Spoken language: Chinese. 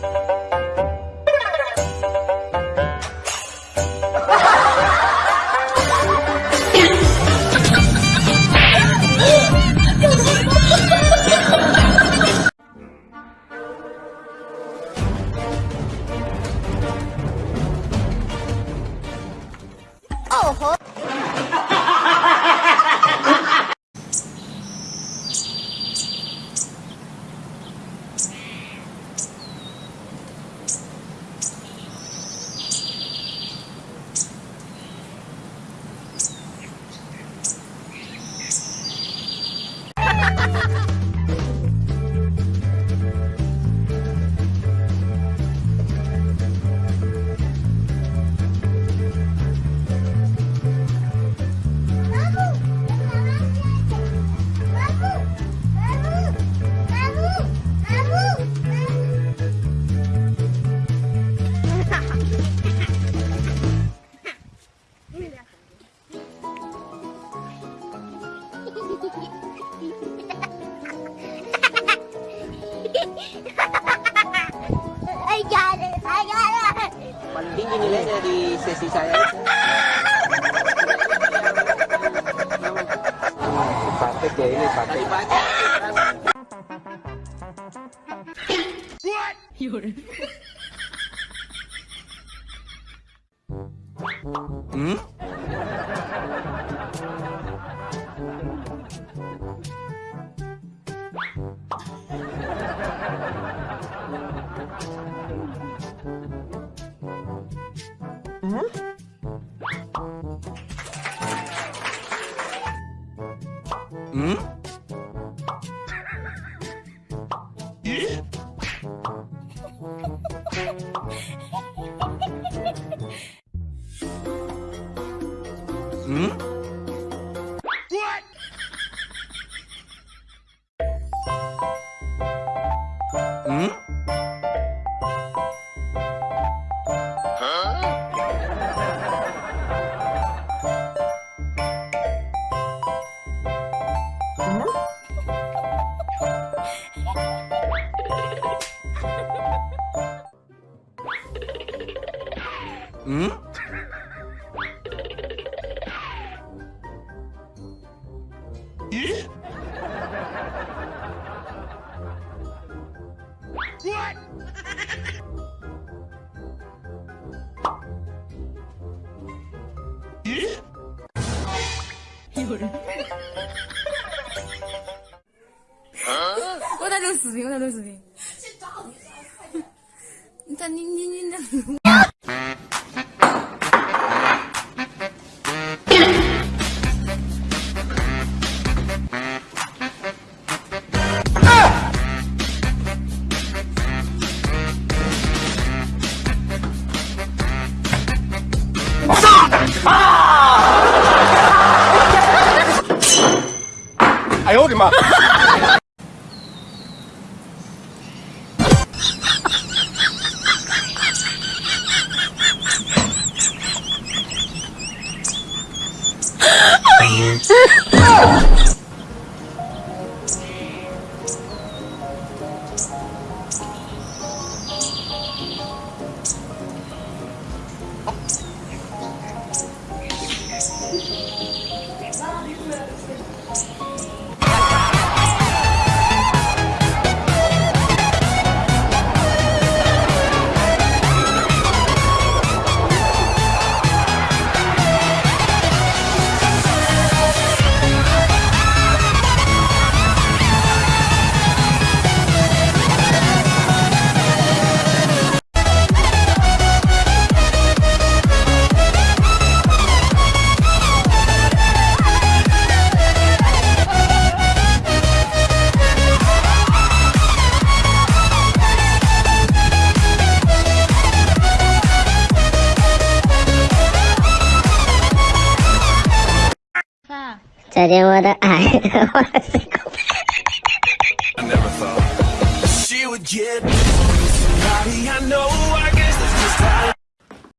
哦吼。Paling tinggi nilainya di sesi saya itu. Praktek ya ini praktek. What? Hmm? 응? 응? 응? Hmm? 어? 我在录视频，我在录视频。你看你你你哎呦我的妈！I never thought she would get somebody I know.